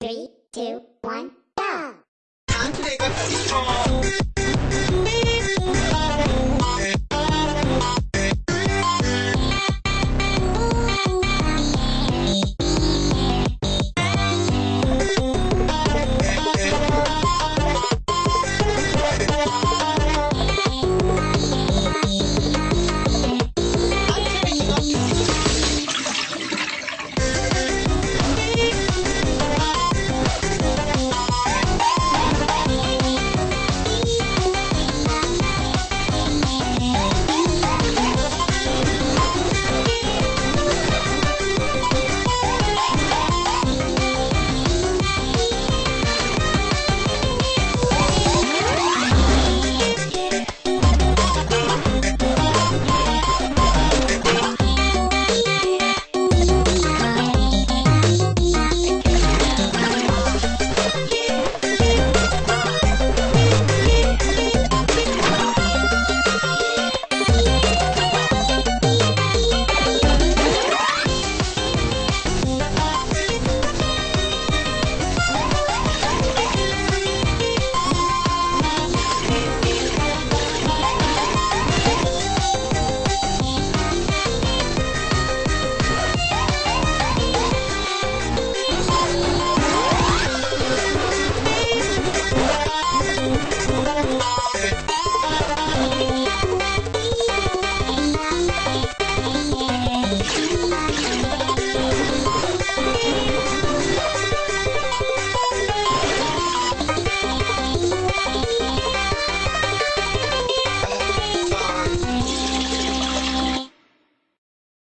Three, two, one,